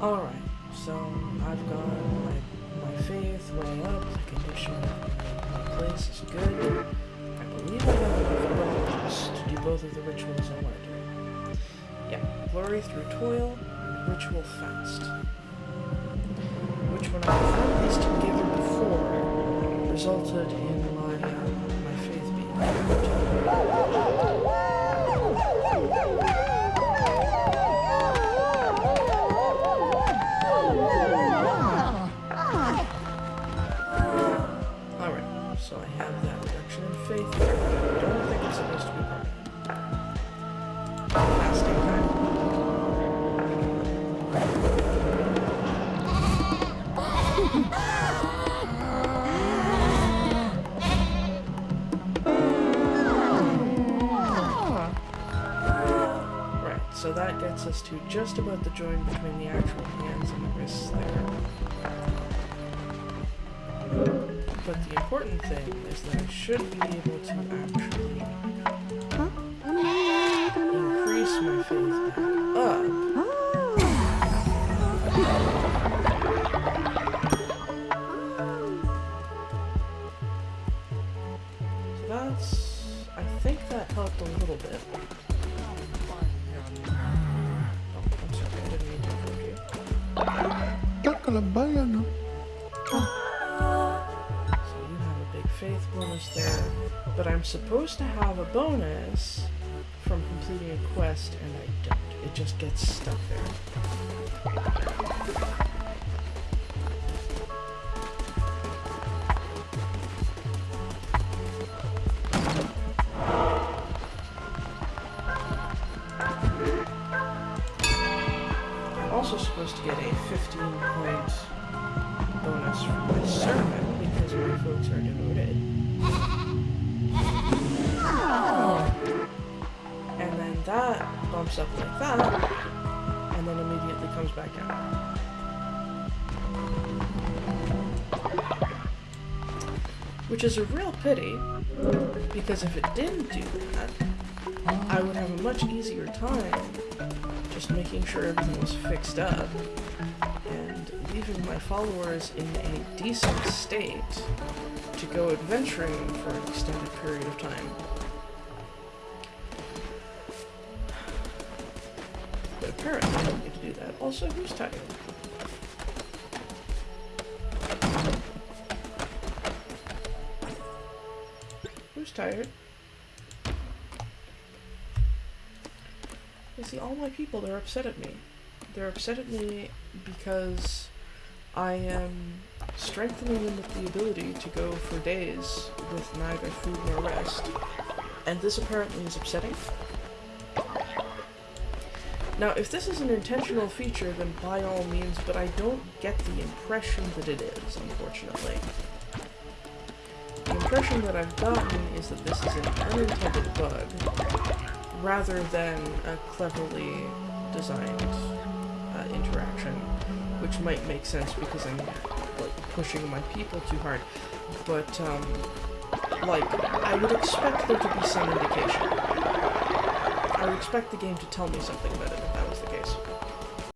Alright, so I've got my, my faith way up, the condition of my place is good. I believe I have enough bones to do both of the rituals I want to do. Yeah, glory through toil ritual fast. Which when I found these together before resulted in so I have that reduction in faith but I don't think it's supposed to be permanent. Fasting time. Right, so that gets us to just about the joint between the actual hands and the wrists there. But the important thing is that I should be able to actually increase my faith back up. So that's... I think that helped a little bit. Oh, I'm sorry, I didn't mean to interrupt you. Takalabayana. So you have a big faith bonus there, but I'm supposed to have a bonus from completing a quest, and I don't. It just gets stuck there. Also supposed to get a 15 point bonus from my sermon because my folks are devoted. Up like that, and then immediately comes back down. Which is a real pity, because if it didn't do that, I would have a much easier time just making sure everything was fixed up and leaving my followers in a decent state to go adventuring for an extended period of time. Apparently I don't get to do that. Also, who's tired? Who's tired? You see, all my people, they're upset at me. They're upset at me because I am strengthening them with the ability to go for days with neither food nor rest. And this apparently is upsetting. Now, if this is an intentional feature, then by all means, but I don't get the impression that it is, unfortunately. The impression that I've gotten is that this is an unintended bug, rather than a cleverly designed uh, interaction, which might make sense because I'm like pushing my people too hard. But um, like I would expect there to be some indication. I would expect the game to tell me something about it if that was the case.